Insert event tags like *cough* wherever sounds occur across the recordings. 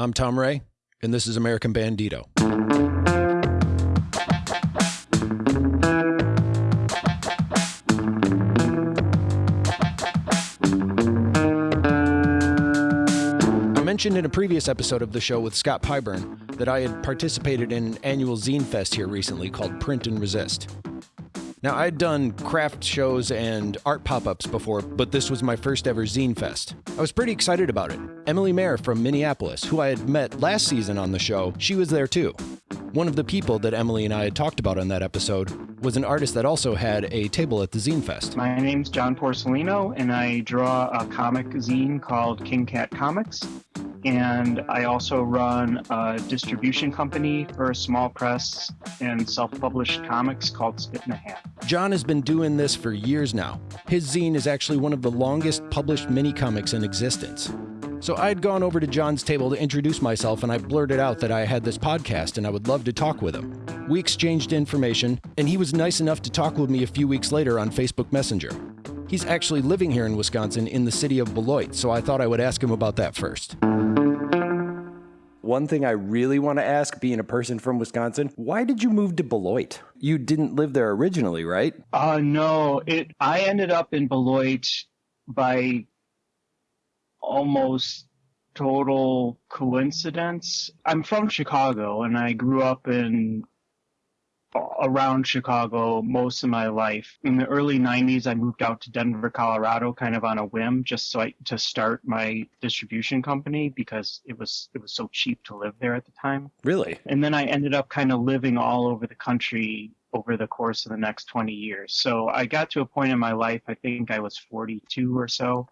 I'm Tom Ray, and this is American Bandito. I mentioned in a previous episode of the show with Scott Pyburn that I had participated in an annual zine fest here recently called Print and Resist. Now, I'd done craft shows and art pop ups before, but this was my first ever zine fest. I was pretty excited about it. Emily Mayer from Minneapolis, who I had met last season on the show, she was there too. One of the people that Emily and I had talked about on that episode was an artist that also had a table at the Zine Fest. My name's John Porcellino, and I draw a comic zine called King Cat Comics. And I also run a distribution company for a small press and self published comics called Spit and a Half. John has been doing this for years now. His zine is actually one of the longest published mini comics in existence. So I'd gone over to John's table to introduce myself and I blurted out that I had this podcast and I would love to talk with him. We exchanged information and he was nice enough to talk with me a few weeks later on Facebook Messenger. He's actually living here in Wisconsin in the city of Beloit, so I thought I would ask him about that first. One thing I really want to ask, being a person from Wisconsin, why did you move to Beloit? You didn't live there originally, right? Uh, no, it. I ended up in Beloit by almost total coincidence. I'm from Chicago and I grew up in around Chicago most of my life. In the early 90s, I moved out to Denver, Colorado, kind of on a whim, just so I to start my distribution company because it was it was so cheap to live there at the time. Really? And then I ended up kind of living all over the country over the course of the next 20 years. So I got to a point in my life, I think I was 42 or so,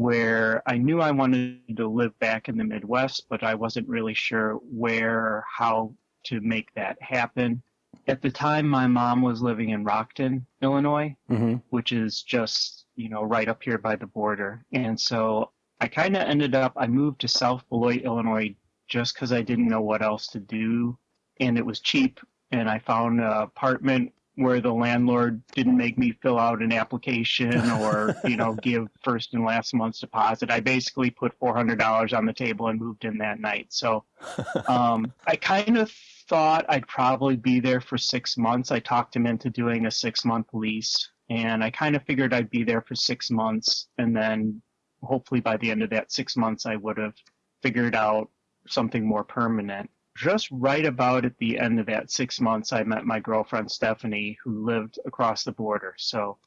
where I knew I wanted to live back in the Midwest, but I wasn't really sure where or how to make that happen. At the time, my mom was living in Rockton, Illinois, Mm-hmm. which is just, you know, right up here by the border. And so I kind of ended up, I moved to South Beloit, Illinois, just because I didn't know what else to do. And it was cheap. And I found an apartment where the landlord didn't make me fill out an application or, you know, *laughs* give first and last month's deposit. I basically put $400 on the table and moved in that night. So *laughs* um, I kind of thought I'd probably be there for six months. I talked him into doing a six month lease, and I kind of figured I'd be there for six months, and then hopefully by the end of that six months, I would have figured out something more permanent. Just right about at the end of that six months, I met my girlfriend Stephanie, who lived across the border. So,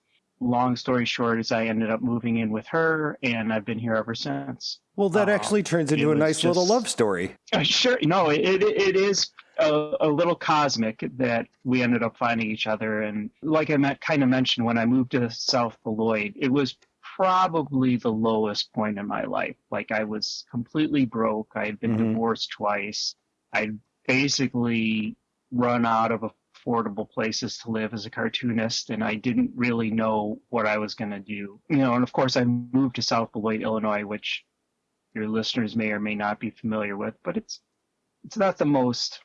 long story short, is I ended up moving in with her, and I've been here ever since. Well, that Uh, actually turns into a nice little love story. *laughs* Uh, sure. No, it it, it is a, a little cosmic that we ended up finding each other, and like I met, kind of mentioned when I moved to South Beloit, it was probably the lowest point in my life. Like I was completely broke. I had been Mhm. divorced twice. I'd basically run out of affordable places to live as a cartoonist, and I didn't really know what I was going to do. You know, and of course I moved to South Beloit, Illinois, which your listeners may or may not be familiar with, but it's it's not the most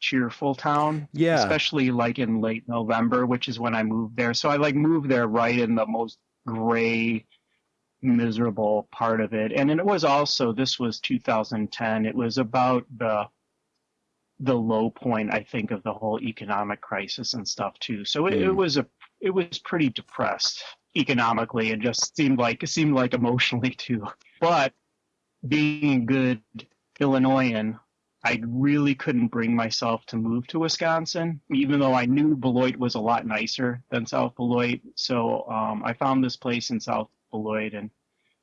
cheerful town, Yeah. especially like in late November, which is when I moved there. So I like moved there right in the most gray, miserable part of it. And it was also this was 2010. It was about the the low point, I think, of the whole economic crisis and stuff too. So it, it Mm. was a it was pretty depressed economically and just seemed like it seemed like emotionally *laughs* too. But being a good Illinoisan, I really couldn't bring myself to move to Wisconsin, even though I knew Beloit was a lot nicer than South Beloit. So um, I found this place in South Beloit, and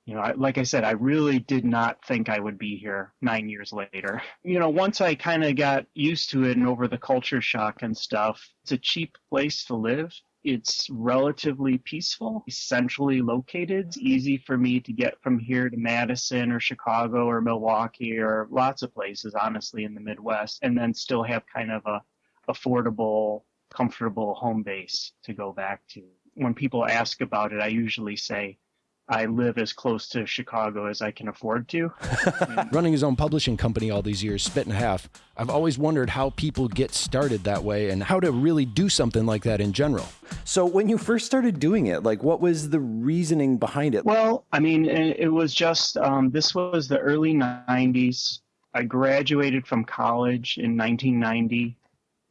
you know, I, like I said, I really did not think I would be here nine years later. *laughs* You know, once I kind of got used to it and over the culture shock and stuff, it's a cheap place to live. It's relatively peaceful, centrally located. It's easy for me to get from here to Madison or Chicago or Milwaukee or lots of places, honestly, in the Midwest, and then still have kind of a affordable, comfortable home base to go back to. When people ask about it, I usually say, I live as close to Chicago as I can afford to. *laughs* Running his own publishing company all these years, Spit and a Half, I've always wondered how people get started that way and how to really do something like that in general. So, when you first started doing it, like what was the reasoning behind it? Well, I mean, it, it was just um, this was the early '90s. I graduated from college in 1990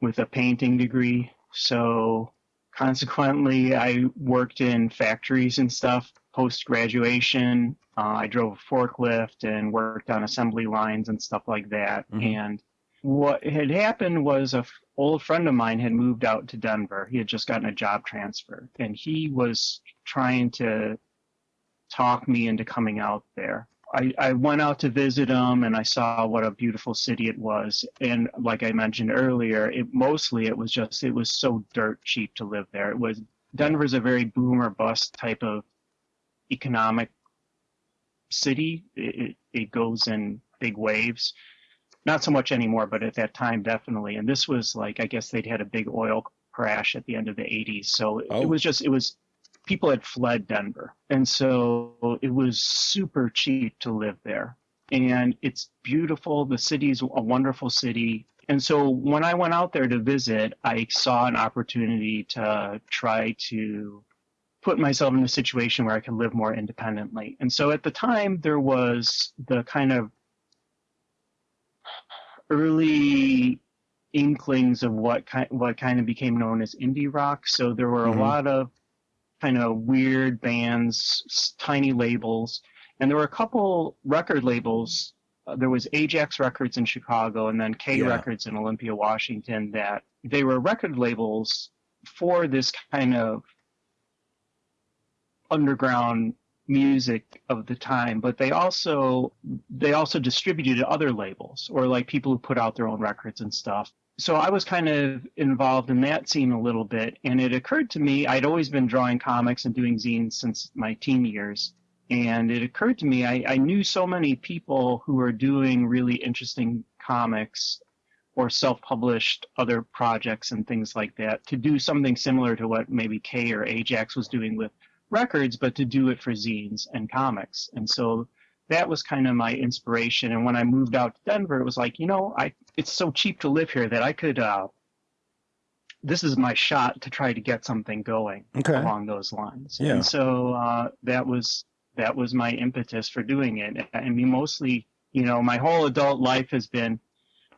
with a painting degree. So consequently, I worked in factories and stuff post graduation. Uh, I drove a forklift and worked on assembly lines and stuff like that. Mhm. And what had happened was a f- old friend of mine had moved out to Denver. He had just gotten a job transfer, and he was trying to talk me into coming out there. I, I went out to visit him and I saw what a beautiful city it was. And like I mentioned earlier, it mostly it was just it was so dirt cheap to live there. It was Denver's a very boom or bust type of economic city. It, it, goes in big waves. Not so much anymore, but at that time definitely. And this was like I guess they'd had a big oil crash at the end of the 80s. So it- Oh. it was just it was people had fled Denver. And so it was super cheap to live there. And it's beautiful. The city's a wonderful city. And so when I went out there to visit, I saw an opportunity to try to put myself in a situation where I could live more independently. And so at the time, there was the kind of early inklings of what kind what kind of became known as indie rock. So there were Mhm. a lot of kind of weird bands, tiny labels, and there were a couple record labels. Uh, there was Ajax Records in Chicago, and then K Yeah. Records in Olympia, Washington. That they were record labels for this kind of underground music of the time but they also they also distributed to other labels or like people who put out their own records and stuff. So i was kind of involved in that scene a little bit and it occurred to me i'd always been drawing comics and doing zines since my teen years and it occurred to me i, I knew so many people who were doing really interesting comics or self-published other projects and things like that to do something similar to what maybe K or Ajax was doing with records, but to do it for zines and comics. And so that was kind of my inspiration. And when I moved out to Denver, it was like, you know, I it's so cheap to live here that I could. Uh, this is my shot to try to get something going Okay. along those lines. Yeah. And so uh, that was that was my impetus for doing it. I mean, mostly, you know, my whole adult life has been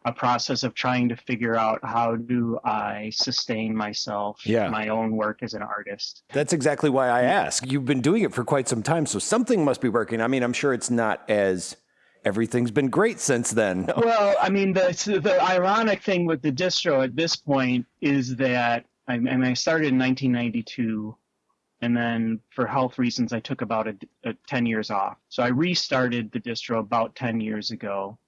a process of trying to figure out how do I sustain myself, Yeah. my own work as an artist. That's exactly why I ask. You've been doing it for quite some time, so something must be working. I mean, I'm sure it's not as everything's been great since then. *laughs* Well, I mean, the the ironic thing with the distro at this point is that I, I mean, I started in 1992, and then for health reasons, I took about a, a 10 years off. So I restarted the distro about 10 years ago.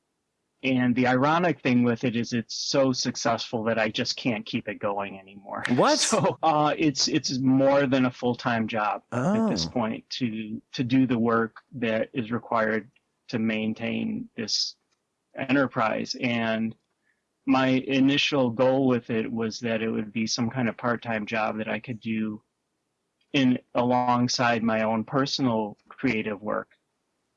And the ironic thing with it is it's so successful that I just can't keep it going anymore. What? So uh, it's it's more than a full time job at this Oh. point to to do the work that is required to maintain this enterprise and my initial goal with it was that it would be some kind of part-time job that I could do in alongside my own personal creative work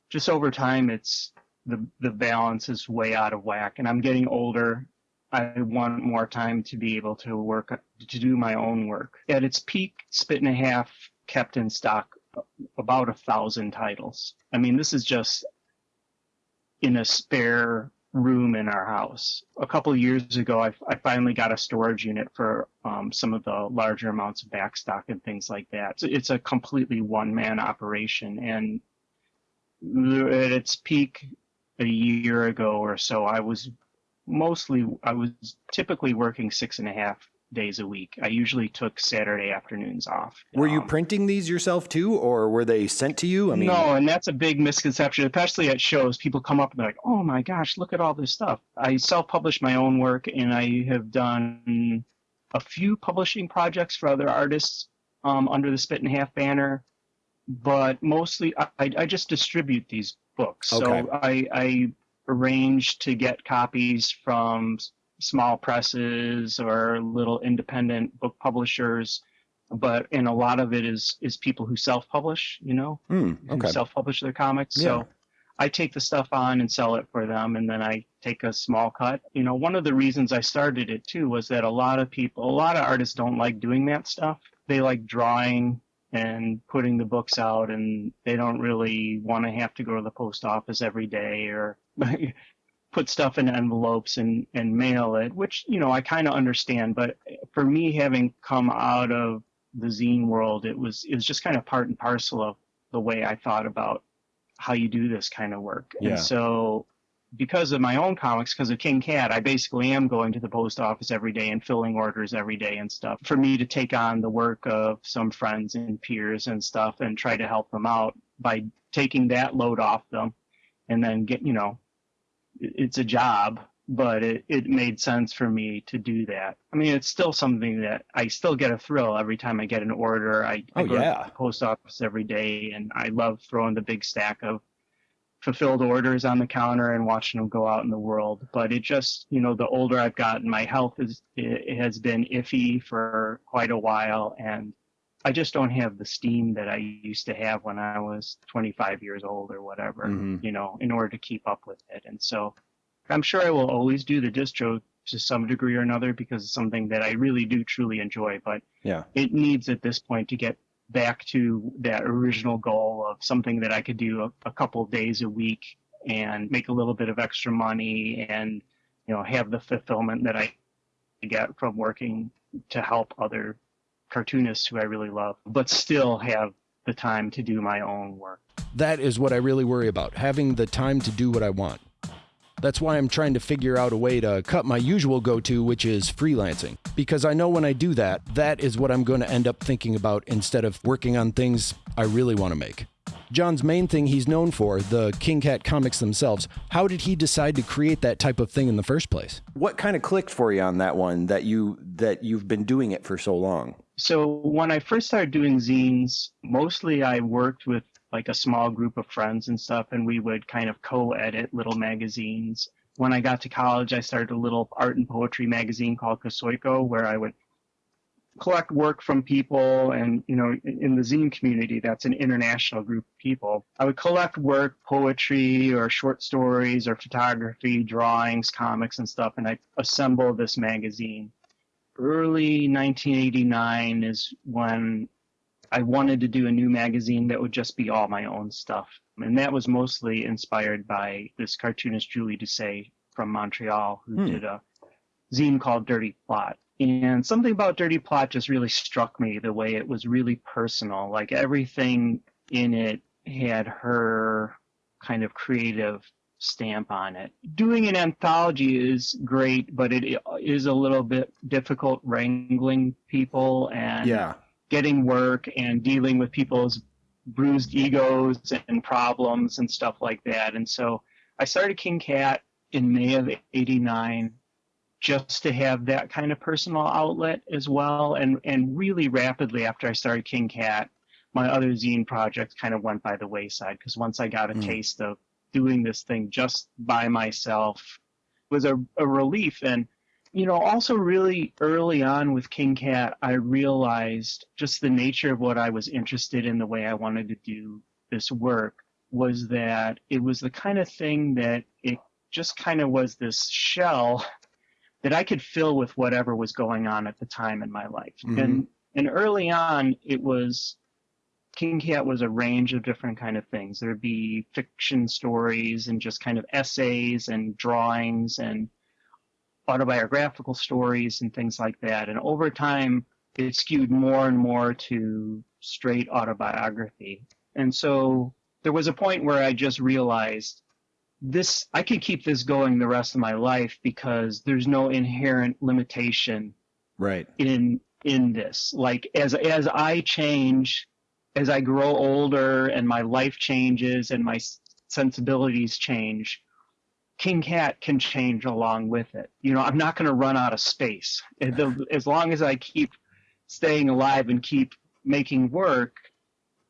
just over time it's the the balance is way out of whack and I'm getting older I want more time to be able to work to do my own work at its peak spit and a half kept in stock about a thousand titles I mean this is just in a spare room in our house. A couple years ago, I, I finally got a storage unit for um, some of the larger amounts of backstock and things like that. So it's a completely one man operation. And at its peak a year ago or so, I was mostly, I was typically working six and a half days a week. I usually took Saturday afternoons off. Were you Um, printing these yourself too, or were they sent to you? I mean, no, and that's a big misconception, especially at shows. People come up and they're like, "Oh my gosh, look at all this stuff." I self-publish my own work, and I have done a few publishing projects for other artists um, under the Spit and Half banner, but mostly I, I just distribute these books. Okay. So I, I arrange to get copies from small presses or little independent book publishers but and a lot of it is is people who self-publish you know hmm, who okay. self-publish their comics. Yeah. So I take the stuff on and sell it for them, and then I take a small cut. You know, one of the reasons I started it too was that a lot of people, a lot of artists don't like doing that stuff. They like drawing and putting the books out, and they don't really want to have to go to the post office every day or. *laughs* put stuff in envelopes and, and mail it, which, you know, I kind of understand. But for me, having come out of the zine world, it was, it was just kind of part and parcel of the way I thought about how you do this kind of work. Yeah. And so because of my own comics, because of King Cat, I basically am going to the post office every day and filling orders every day and stuff. For me to take on the work of some friends and peers and stuff and try to help them out by taking that load off them and then get, you know, it's a job, but it, it made sense for me to do that. I mean, it's still something that I still get a thrill every time I get an order. I, I Oh, go yeah. to the post office every day and I love throwing the big stack of fulfilled orders on the counter and watching them go out in the world. But it just, you know, the older I've gotten, my health is it has been iffy for quite a while, and I just don't have the steam that I used to have when I was 25 years old or whatever. Mhm. You know, in order to keep up with it, and so I'm sure I will always do the distro to some degree or another because it's something that I really do truly enjoy. But Yeah. it needs at this point to get back to that original goal of something that I could do a, a couple days a week and make a little bit of extra money and you know have the fulfillment that I get from working to help other cartoonists who I really love, but still have the time to do my own work. That is what I really worry about having the time to do what I want. That's why I'm trying to figure out a way to cut my usual go to, which is freelancing. Because I know when I do that, that is what I'm going to end up thinking about instead of working on things I really want to make. John's main thing he's known for, the King Cat comics themselves, how did he decide to create that type of thing in the first place? What kind of clicked for you on that one that you that you've been doing it for so long? So when I first started doing zines, mostly I worked with like a small group of friends and stuff, and we would kind of co-edit little magazines. When I got to college, I started a little art and poetry magazine called Kosoiko, where I would collect work from people and you know in the zine community that's an international group of people i would collect work poetry or short stories or photography drawings comics and stuff and i assemble this magazine early 1989 is when I wanted to do a new magazine that would just be all my own stuff. And that was mostly inspired by this cartoonist Julie Doucet from Montreal who Hmm. did a zine called Dirty Plotte. And something about Dirty Plotte just really struck me the way it was really personal. Like everything in it had her kind of creative stamp on it. Doing an anthology is great, but it is a little bit difficult wrangling people and getting work and dealing with people's bruised egos and problems and stuff like that. And so I started King Cat in May of 89 just to have that kind of personal outlet as well. And, and really rapidly after I started King Cat, my other zine projects kind of went by the wayside because once I got a Mm. taste of doing this thing just by myself was a, a relief. And you know, also really early on with King Cat, I realized just the nature of what I was interested in, the way I wanted to do this work, was that it was the kind of thing that it just kind of was this shell *laughs* that I could fill with whatever was going on at the time in my life. Mhm. And and early on, it was King Cat was a range of different kind of things. There'd be fiction stories and just kind of essays and drawings and autobiographical stories and things like that. And over time, it skewed more and more to straight autobiography. And so there was a point where I just realized this, I could keep this going the rest of my life because there's no inherent limitation Right. in in this like as as i change as i grow older and my life changes and my sensibilities change king cat can change along with it you know i'm not going to run out of space *laughs* As long as i keep staying alive and keep making work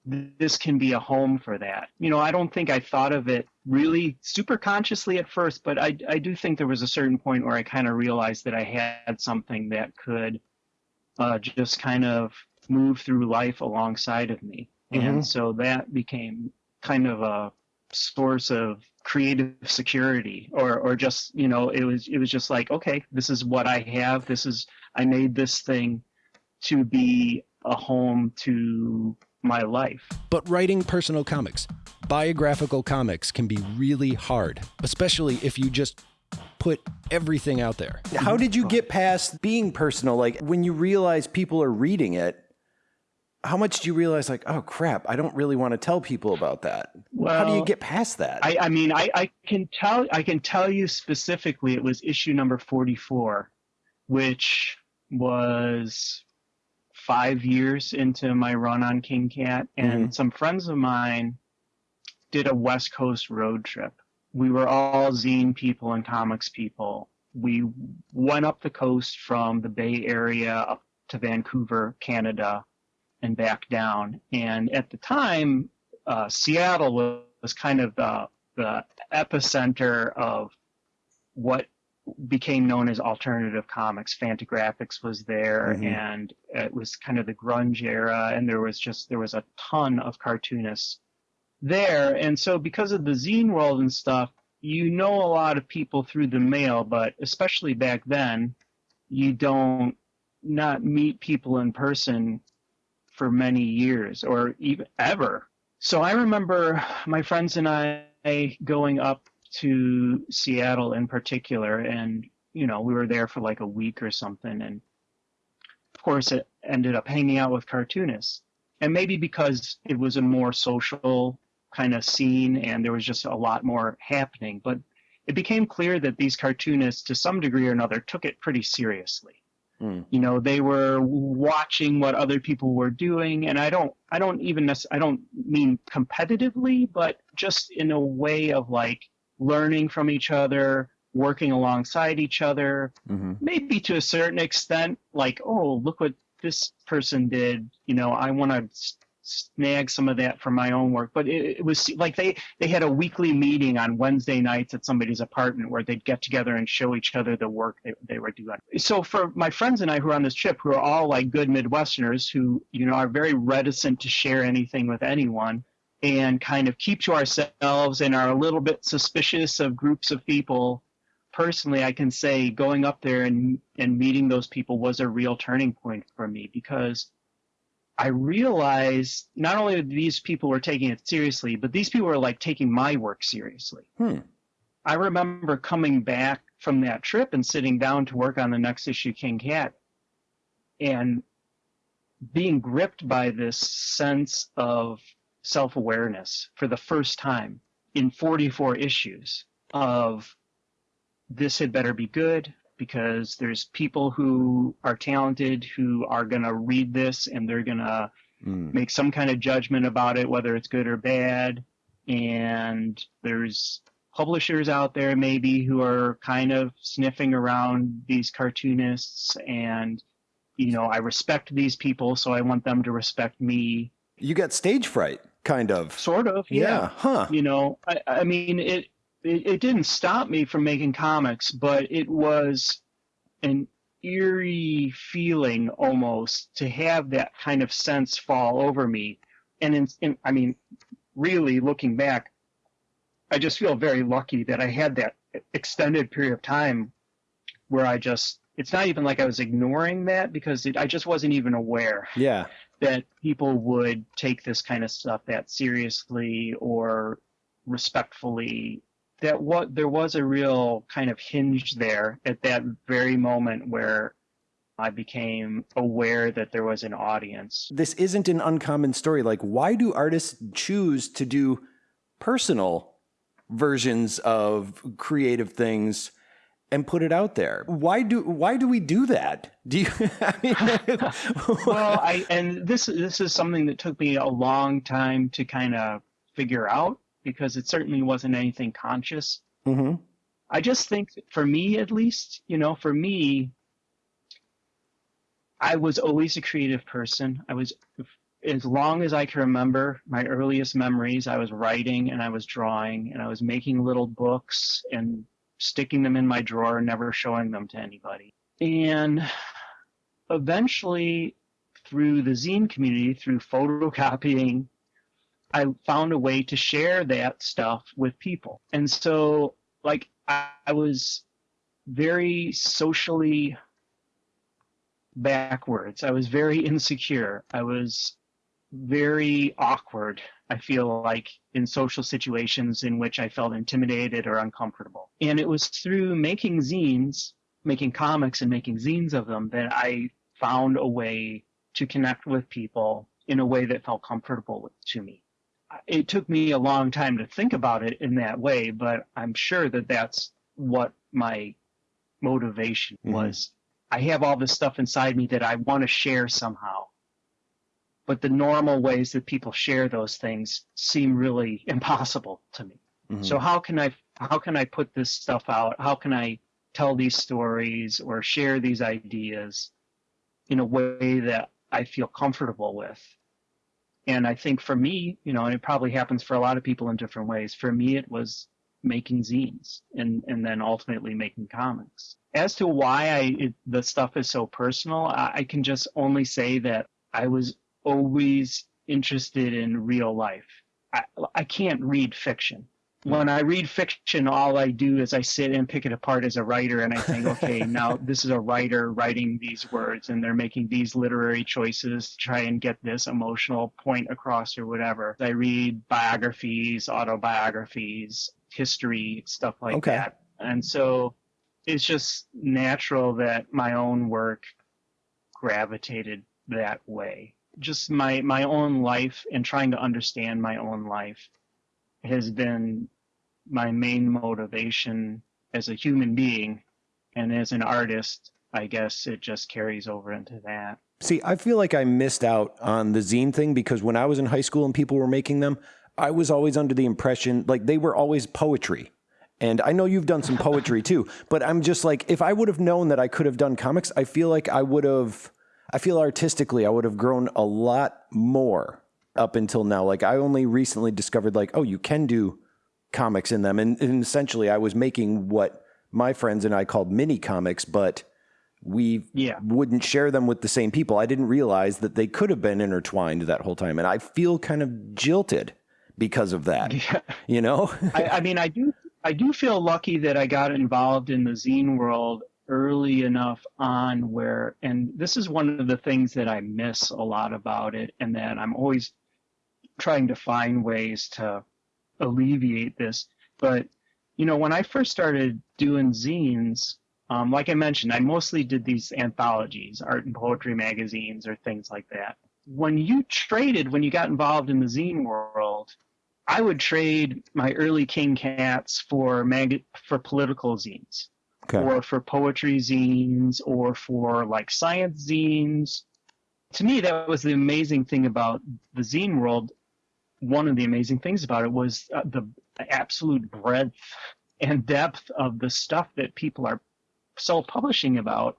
this can be a home for that you know i don't think i thought of it really super consciously at first but i i do think there was a certain point where i kind of realized that i had something that could uh, just kind of move through life alongside of me. Mhm. And so that became kind of a source of creative security or, or just, you know, it was, it was just like, okay, this is what I have. This is, I made this thing to be a home to my life. But writing personal comics, biographical comics, can be really hard, especially if you just put everything out there. How did you get past being personal? Like when you realize people are reading it, how much do you realize like, oh crap, I don't really want to tell people about that? Well, how do you get past that? I, I mean, I, I can tell I can tell you specifically it was issue number 44, which was five years into my run on King Cat, and Mhm. some friends of mine did a West Coast road trip. We were all zine people and comics people. We went up the coast from the Bay Area up to Vancouver, Canada, and back down. And at the time, uh, Seattle was, was kind of the, the epicenter of what became known as alternative comics. Fantagraphics was there, Mhm. and it was kind of the grunge era, and there was just there was a ton of cartoonists there. And so, because of the zine world and stuff, you know a lot of people through the mail, but especially back then, you don't not meet people in person for many years or even ever. So I remember my friends and I going up to Seattle in particular, and you know we were there for like a week or something, and of course it ended up hanging out with cartoonists, and maybe because it was a more social kind of scene and there was just a lot more happening, but it became clear that these cartoonists, to some degree or another, took it pretty seriously Hmm. you know they were watching what other people were doing and i don't i don't even i don't mean competitively but just in a way of like learning from each other working alongside each other Mhm. maybe to a certain extent like oh look what this person did you know i want to snag some of that for my own work. But it, it was like they they had a weekly meeting on wednesday nights at somebody's apartment where they'd get together and show each other the work they, they were doing. So for my friends and i who are on this trip who are all like good midwesterners who you know are very reticent to share anything with anyone and kind of keep to ourselves and are a little bit suspicious of groups of people personally i can say going up there and and meeting those people was a real turning point for me because i realized not only that these people were taking it seriously but these people were like taking my work seriously Hmm. i remember coming back from that trip and sitting down to work on the next issue king cat and being gripped by this sense of self-awareness for the first time in 44 issues of this had better be good because there's people who are talented who are going to read this and they're going to Mm. make some kind of judgment about it, whether it's good or bad. And there's publishers out there maybe who are kind of sniffing around these cartoonists and you know, I respect these people, so I want them to respect me. You got stage fright, kind of. Sort of, yeah. Huh. You know, I, I mean, it, it it didn't stop me from making comics, but it was an eerie feeling almost to have that kind of sense fall over me. And in, in, I mean, really looking back, I just feel very lucky that I had that extended period of time where I just, it's not even like I was ignoring that because it, I just wasn't even aware Yeah. that people would take this kind of stuff that seriously or respectfully that what there was a real kind of hinge there at that very moment where I became aware that there was an audience. This isn't an uncommon story. Like, why do artists choose to do personal versions of creative things and put it out there? Why do why do we do that? Do you? *laughs* I mean, *laughs* well, I and this this is something that took me a long time to kind of figure out because it certainly wasn't anything conscious. hmm I just think for me, at least, you know, for me, I was always a creative person. I was, as long as I can remember, my earliest memories, I was writing and I was drawing and I was making little books and sticking them in my drawer, and never showing them to anybody. And eventually, through the zine community, through photocopying, I found a way to share that stuff with people. And so, like, I, I was very socially backwards. I was very insecure. I was very awkward. I feel like in social situations in which I felt intimidated or uncomfortable. And it was through making zines, making comics and making zines of them that I found a way to connect with people in a way that felt comfortable to me. It took me a long time to think about it in that way, but I'm sure that that's what my motivation Mhm. was. I have all this stuff inside me that I want to share somehow. But the normal ways that people share those things seem really *laughs* impossible to me. Mhm. So how can I how can I put this stuff out? How can I tell these stories or share these ideas in a way that I feel comfortable with? And I think for me, you know, and it probably happens for a lot of people in different ways. For me, it was making zines and and then ultimately making comics. As to why I it, the stuff is so personal, I, I can just only say that I was always interested in real life. I, I can't read fiction. When I read fiction, all I do is I sit and pick it apart as a writer and I think, okay, *laughs* now this is a writer writing these words and they're making these literary choices to try and get this emotional point across or whatever. I read biographies, autobiographies, history, stuff like Okay. that. And so it's just natural that my own work gravitated that way. Just my my own life and trying to understand my own life has been my main motivation as a human being and as an artist i guess it just carries over into that See, I feel like I missed out on the zine thing because when I was in high school and people were making them, I was always under the impression like they were always poetry. And I know you've done some poetry too, but I'm just like, if I would have known that I could have done comics, I feel like I would have, I feel artistically, I would have grown a lot more up until now. Like, I only recently discovered, like, oh, you can do comics in them. And, and essentially, I was making what my friends and I called mini comics, but we yeah wouldn't share them with the same people. I didn't realize that they could have been intertwined that whole time. And I feel kind of jilted because of that, yeah *laughs* you know? *laughs* I, I mean i do i do feel lucky that i got involved in the zine world early enough on where and this is one of the things that i miss a lot about it and that i'm always trying to find ways to alleviate this but you know when i first started doing zines um, like i mentioned i mostly did these anthologies art and poetry magazines or things like that when you traded when you got involved in the zine world I would trade my early King Cats for mag- for political zines, Okay. or for poetry zines, or for like science zines. To me, that was the amazing thing about the zine world. One of the amazing things about it was uh, the absolute breadth and depth of the stuff that people are self-publishing about.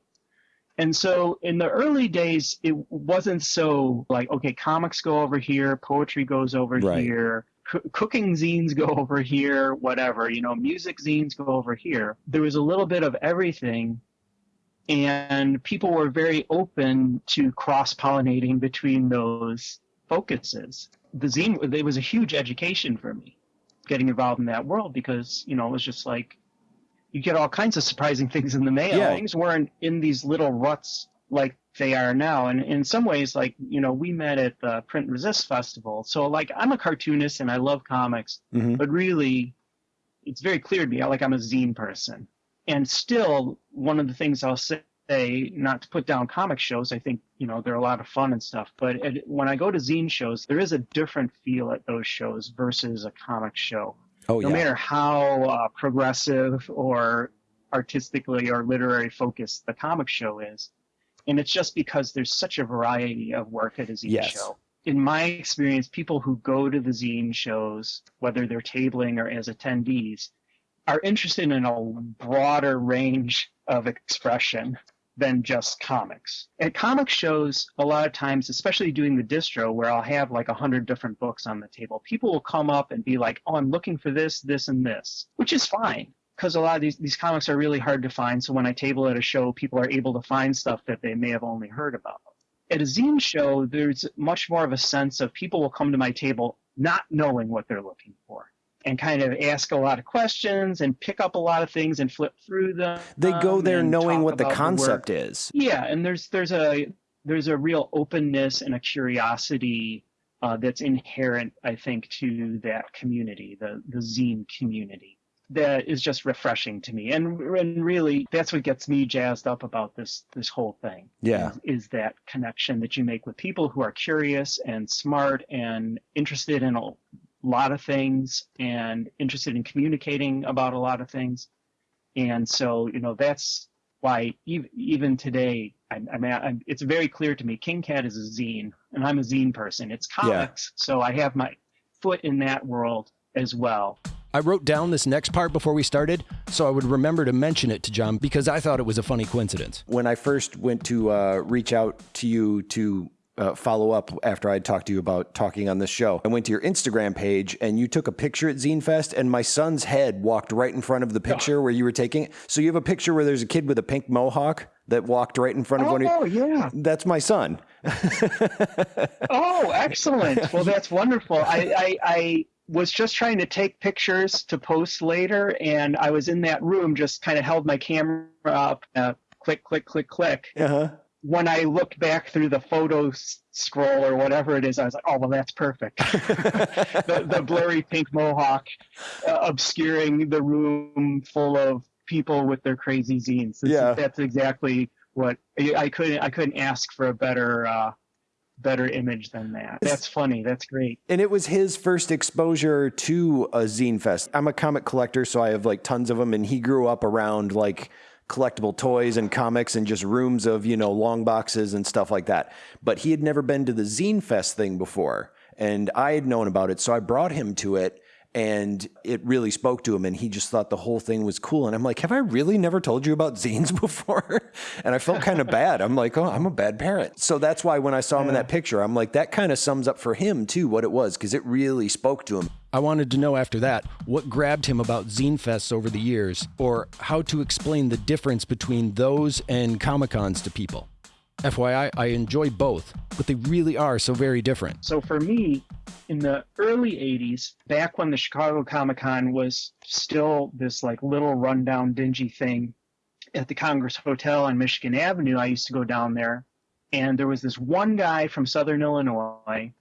And so in the early days, it wasn't so like, okay, comics go over here, poetry goes over Right. here, coo- cooking zines go over here, whatever, you know, music zines go over here. There was a little bit of everything. And people were very open to cross pollinating between those focuses. The zine, it was a huge education for me getting involved in that world because, you know, it was just like, you get all kinds of surprising *laughs* things in the mail. Yeah. Things weren't in these little ruts like they are now. And in some ways, like, you know, we met at the Print Resist Festival. So, like, I'm a cartoonist and I love comics, Mhm. but really, it's very clear to me, like, I'm a zine person. And still, one of the things I'll say, not to put down comic shows, I think, you know, they're a lot of fun and stuff. But at, when I go to zine shows, there is a different feel at those shows versus a comic show Oh, no yeah. matter how uh, progressive or artistically or literary focused the comic show is. And it's just because there's such a variety of work at a zine Yes. show. In my experience, people who go to the zine shows, whether they're tabling or as attendees, are interested in a broader range of expression than just comics. At comic shows, a lot of times, especially doing the distro, where I'll have like a hundred different books on the table, people will come up and be like, "Oh, I'm looking for this, this, and this," which is fine because a lot of these these comics are really hard to find. So when I table at a show, people are able to find stuff that they may have only heard about. At a zine show, there's much more of a sense of people will come to my table not knowing what they're looking for and kind of ask a lot of questions and pick up a lot of things and flip through them. They go there knowing what the concept is. Yeah, and there's there's a there's a real openness and a curiosity uh, that's inherent, I think, to that community, the the zine community. That is just refreshing to me, and and really, that's what gets me jazzed up about this this whole thing. Yeah. is, is that connection that you make with people who are curious and smart and interested in a lot of things and interested in communicating about a lot of things. And so, you know, that's why even, even today, I, I mean, I, it's very clear to me, King Cat is a zine, and I'm a zine person. It's comics, so I have my foot in that world as well. I wrote down this next part before we started so I would remember to mention it to John because I thought it was a funny coincidence. When I first went to uh, reach out to you to uh, follow up after I talked to you about talking on this show, I went to your Instagram page and you took a picture at Zine Fest, and my son's head walked right in front of the picture where you were taking it. So you have a picture where there's a kid with a pink mohawk that walked right in front of one of Oh, yeah. That's my son. *laughs* Oh, excellent. Well, that's wonderful. I, I, I was just trying to take pictures to post later, and I was in that room, just kind of held my camera up, uh, click, click, click, click. Uh huh. When I looked back through the photo scroll or whatever it is, I was like, oh, well, that's perfect. *laughs* the, the *laughs* blurry pink mohawk uh, obscuring the room full of people with their crazy zines. This Yeah. that's exactly what I, I couldn't. I couldn't ask for a better, uh, better image than that. That's funny. That's great. And it was his first exposure to a zine fest. I'm a comic collector, so I have like tons of them. And he grew up around like collectible toys and comics and just rooms of, you know, long boxes and stuff like that. But he had never been to the zine fest thing before. And I had known about it. So I brought him to it and it really spoke to him. And he just thought the whole thing was cool. And I'm like, have I really never told you about zines *laughs* before? and I felt kind of bad. I'm like, oh, I'm a bad parent. So that's why when I saw him in that picture, I'm like, that kind of sums up for him too what it was because it really spoke to him. I wanted to know after that what grabbed him about zine fests over the years, or how to explain the difference between those and Comic Cons to people. FYI, I enjoy both, but they really are so very different. So for me, in the early 80s, back when the Chicago Comic Con was still this like little rundown, dingy thing at the Congress Hotel on Michigan Avenue, I used to go down there. And there was this one guy from Southern Illinois.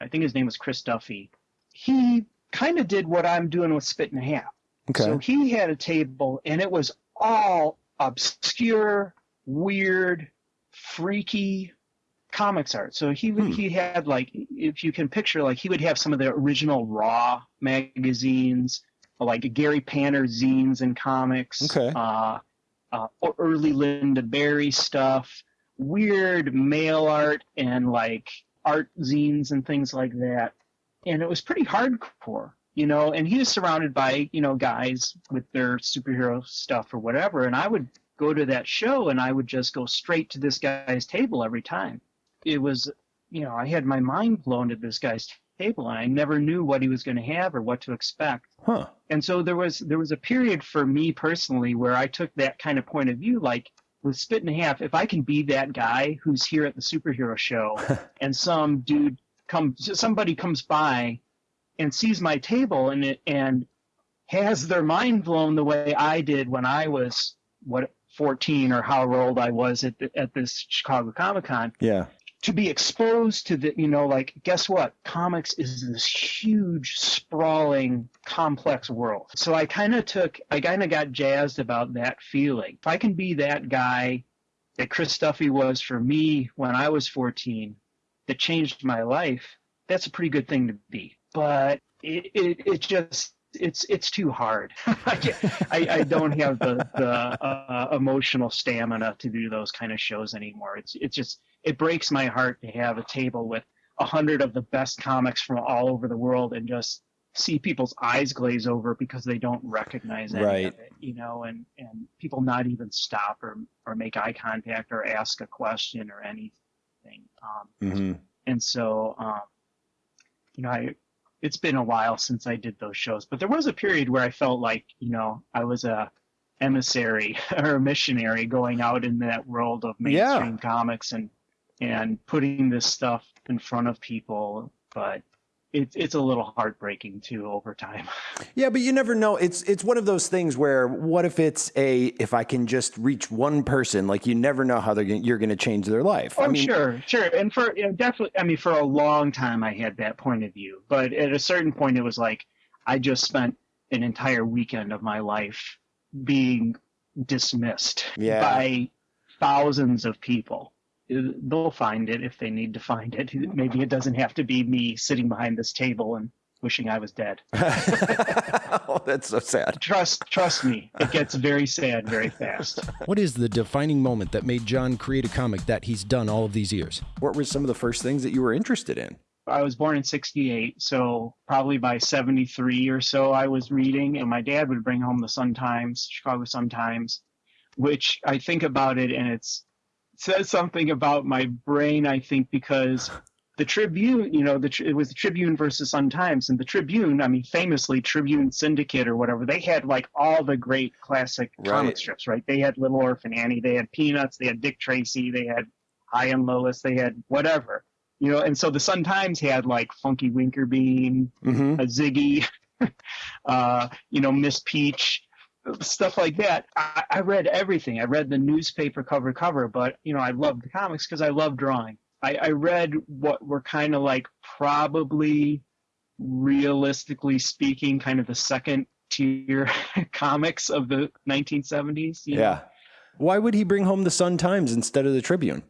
I think his name was Chris Duffy. He kind of did what I'm doing with Spit and a Half. Okay. So he had a table, and it was all obscure, weird, freaky comics art. So he would Hmm. he had like if you can picture like he would have some of the original Raw magazines, like Gary Panter zines and comics. Okay. Uh, uh, or early Lynda Barry stuff, weird mail art and like art zines and things like that. And it was pretty hardcore, you know. And he was surrounded by you know guys with their superhero stuff or whatever. And I would go to that show and I would just go straight to this guy's table every time. It was, you know, I had my mind blown at this guy's table and I never knew what he was going to have or what to expect. Huh. And so there was there was a period for me personally where I took that kind of point of view, like with Spit and a Half, if I can be that guy who's here at the superhero show *laughs* and some dude comes somebody comes by and sees my table and it and has their mind blown the way I did when I was what 14 or however old I was at the, at this Chicago Comic Con Yeah. to be exposed to the you know like guess what? Comics is this huge sprawling complex world. So i kind of took i kind of got jazzed about that feeling. If i can be that guy that chris duffy was for me when i was 14 that changed my life that's a pretty good thing to be. But it it, it just it's it's too hard. *laughs* I, I I don't have the the uh, emotional stamina to do those kind of shows anymore. It's it's just it breaks my heart to have a table with a hundred of the best comics from all over the world and just see people's eyes glaze over because they don't recognize any Right. of it, you know, and and people not even stop or or make eye contact or ask a question or anything. Um, hmm and so um, you know I it's been a while since I did those shows, but there was a period where I felt like you know I was a emissary *laughs* or a missionary going out in that world of Yeah. mainstream comics and and putting this stuff in front of people. But it's it's a little heartbreaking too over time. *laughs* Yeah, but you never know. It's it's one of those things where what if it's a if I can just reach one person, like you never know how they're gonna, you're going to change their life. Oh, I mean, sure, sure, and for you know, definitely, I mean, for a long time I had that point of view, but at a certain point it was like I just spent an entire weekend of my life being dismissed Yeah. by thousands of people. They'll find it if they need to find it. Maybe it doesn't have to be me sitting behind this table and wishing I was dead. *laughs* oh, that's so sad. Trust, trust me, it gets very sad very fast. What is the defining moment that made John create a comic that he's done all of these years? What were some of the first things that you were interested in? I was born in 68, so probably by 73 or so I was reading, and my dad would bring home the Sun Times, Chicago Sun Times, which I think about it and it's it says something about my brain, I think, because the Tribune, you know, the, it was the Tribune versus Sun Times, and the Tribune, I mean, famously Tribune Syndicate or whatever, they had like all the great classic Right. comic strips, right? They had Little Orphan Annie, they had Peanuts, they had Dick Tracy, they had Hi and Lois, they had whatever, you know, and so the Sun Times had like Funky Winkerbean, Mm-hmm. a Ziggy, *laughs* uh, you know, Miss Peach, stuff like that. I, I read everything. I read the newspaper cover cover, but you know, I loved the comics because I love drawing. I, I read what were kind of like probably, realistically speaking, kind of the second tier *laughs* comics of the 1970s. you know? Yeah. Why would he bring home the Sun Times instead of the Tribune?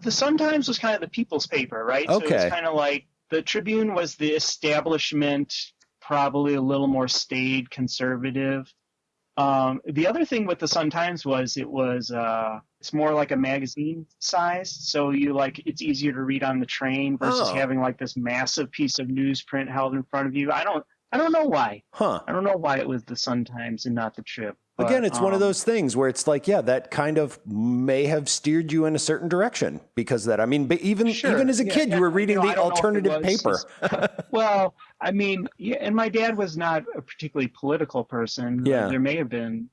the Sun Times was kind of the people's paper, right? So it Okay. was kind of like the Tribune was the establishment, probably a little more staid, conservative. Um, the other thing with the Sun Times was it was uh, it's more like a magazine size, so you like it's easier to read on the train versus Oh. having like this massive piece of newsprint held in front of you. I don't I don't know why. Huh. I don't know why it was the Sun Times and not the Trib. but, Again, it's one of um, those things where it's like, yeah, that kind of may have steered you in a certain direction because of that. I mean, but even Sure. even as a Yeah, kid, yeah, you were reading you know, the don't know if it alternative paper. *laughs* *laughs* well, I mean, yeah, and my dad was not a particularly political person. Yeah. There may have been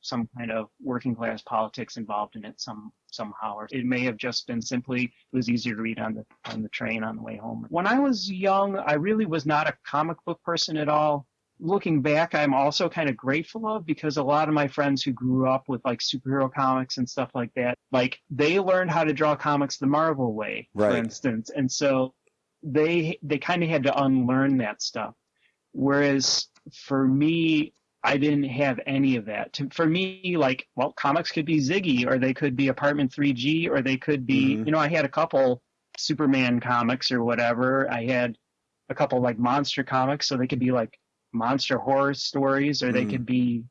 some kind of working class politics involved in it some somehow, or it may have just been simply it was easier to read on the on the train on the way home. When I was young, I really was not a comic book person at all. Looking back, I'm also kind of grateful of because a lot of my friends who grew up with like superhero comics and stuff like that, like they learned how to draw comics the Marvel way, for instance, and so they they kind of had to unlearn that stuff. Whereas for me, I didn't have any of that. To, for me, like, well, comics could be Ziggy, or they could be Apartment 3G, or they could be, Mhm. you know, I had a couple Superman comics or whatever. I had a couple like monster comics, so they could be like monster horror stories, or they Mhm. could be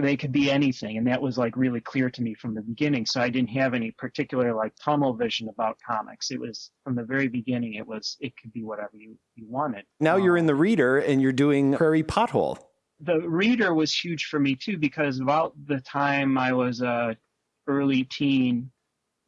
they could be anything and that was like really clear to me from the beginning. So i didn't have any particular like tunnel vision about comics. It was from the very beginning it was it could be whatever you, you wanted. Now you're Um, in the reader and you're doing Prairie Pothole. the reader was huge for me too because about the time I was a early teen,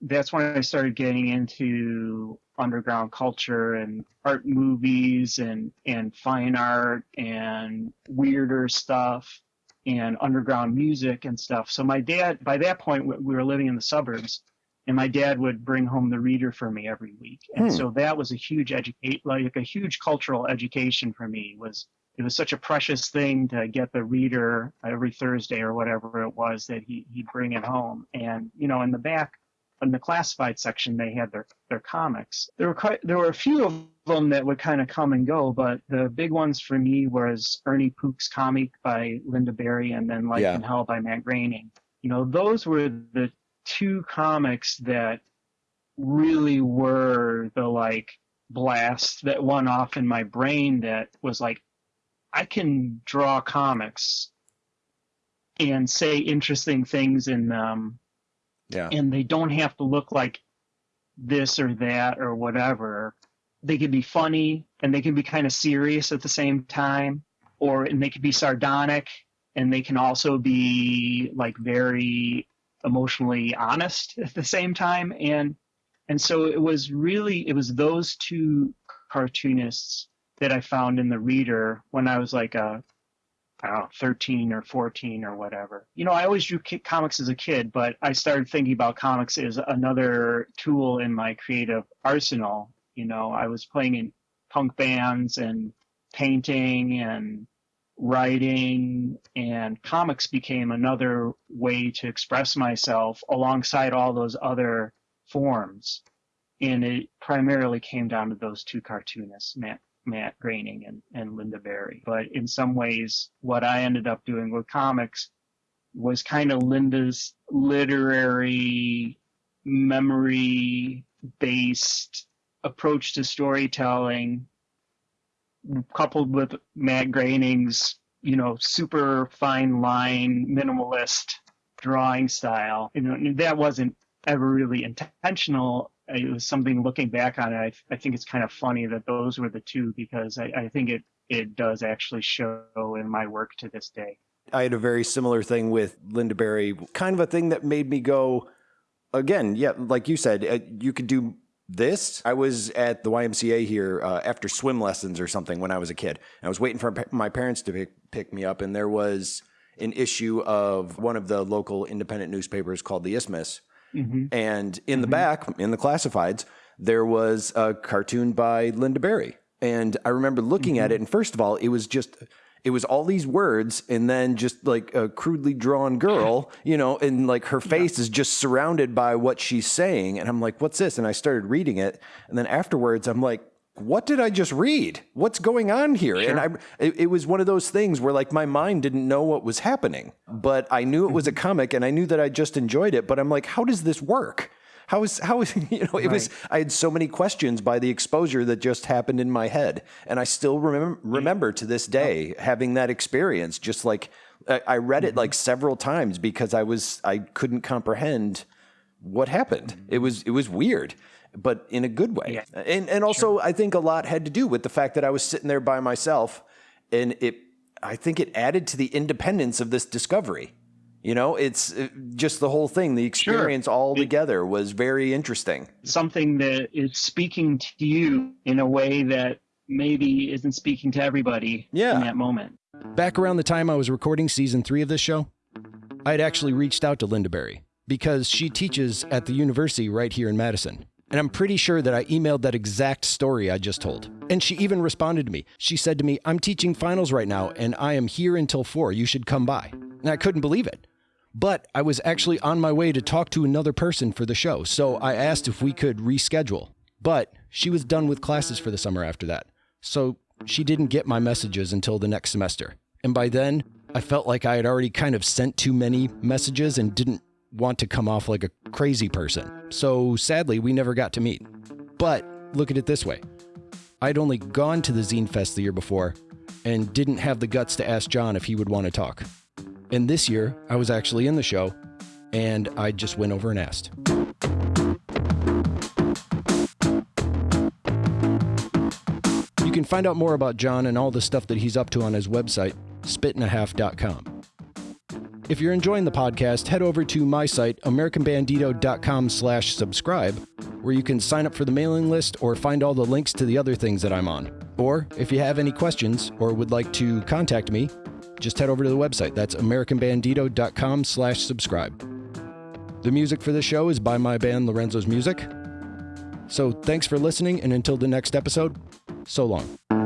that's when I started getting into underground culture and art movies and and fine art and weirder stuff and underground music and stuff. So my dad, by that point, we we were living in the suburbs, and my dad would bring home the reader for me every week, and Hmm. so that was a huge educate, like a huge cultural education for me. Was it was such a precious thing to get the reader every Thursday or whatever it was that he, he'd bring it home. And, you know, in the back, in the classified section, they had their, their comics. There were quite, there were a few of them that would kind of come and go, but the big ones for me was Ernie Pook's comic by Lynda Barry and then Life Yeah. in Hell by Matt Groening. You know, those were the two comics that really were the like blast that went off in my brain that was like I can draw comics and say interesting things in them, Yeah. and they don't have to look like this or that or whatever. They can be funny and they can be kind of serious at the same time, or and they can be sardonic and they can also be like very emotionally honest *laughs* at the same time. And and so it was really it was those two cartoonists that I found in the reader when I was like a know, 13 or 14 or whatever. You know, I always drew comics as a kid, but I started thinking about comics as another tool in my creative arsenal. You know, I was playing in punk bands and painting and writing and comics became another way to express myself alongside all those other forms. And it primarily came down to those two cartoonists, Matt, Matt Groening and, and Lynda Barry. But in some ways, what I ended up doing with comics was kind of Lynda's literary, memory based approach to storytelling coupled with Matt Groening's, you know, super fine line minimalist drawing style. You know, that wasn't ever really intentional. It was something looking back on it. I, I think it's kind of funny that those were the two because I, I think it, it does actually show in my work to this day. I had a very similar thing with Lynda Barry, kind of a thing that made me go, again, yeah, like you said, uh, you could do this. I was at the YMCA here uh, after swim lessons or something when I was a kid. I was waiting for my parents to pick, pick me up, and there was an issue of one of the local independent newspapers called the Isthmus. Mm-hmm. And in mm-hmm. the back, in the classifieds, there was a cartoon by Lynda Barry. And I remember looking mm-hmm. at it, and first of all, it was just it was all these words and then just like a crudely drawn girl, you know, and like her face yeah. is just surrounded by what she's saying. And I'm like, what's this? And I started reading it. And then afterwards, I'm like, what did I just read? What's going on here? Sure. And I, it, it, was one of those things where like my mind didn't know what was happening, but I knew it was a mm-hmm. comic and I knew that I just enjoyed it. But I'm like, how does this work? How is how is *laughs* you know it right. was I had so many questions by the exposure that just happened in my head, and I still remember mm-hmm. remember to this day having that experience. Just like I, read it like mm-hmm. several times because I was I couldn't comprehend what happened. It was it was weird but in a good way. Yeah. And and also sure. I think a lot had to do with the fact that I was sitting there by myself and it I think it added to the independence of this discovery. You know, it's uh, just the whole thing. The experience sure. all together was very interesting. Something that is speaking to you in a way that maybe isn't speaking to everybody yeah. in that moment. Back around the time I was recording season three of this show, I had actually reached out to Lynda Barry because she teaches at the university right here in Madison. And I'm pretty sure that I emailed that exact story I just told. And she even responded to me. She said to me, I'm teaching finals right now and I am here until four. You should come by. And I couldn't believe it. But I was actually on my way to talk to another person for the show, so I asked if we could reschedule. But she was done with classes for the summer after that, so she didn't get my messages until the next semester. And by then, I felt like I had already kind of sent too many messages and didn't want to come off like a crazy person. So sadly, we never got to meet. But look at it this way I'd only gone to the Zine Fest the year before and didn't have the guts to ask John if he would want to talk. And this year, I was actually in the show, and I just went over and asked. You can find out more about John and all the stuff that he's up to on his website, spitandahalf.com. If you're enjoying the podcast, head over to my site, americanbandito.com slash subscribe, where you can sign up for the mailing list or find all the links to the other things that I'm on. Or if you have any questions or would like to contact me, just head over to the website. That's americanbandito.com slash subscribe. The music for the show is by my band Lorenzo's Music. So thanks for listening, and until the next episode, so long.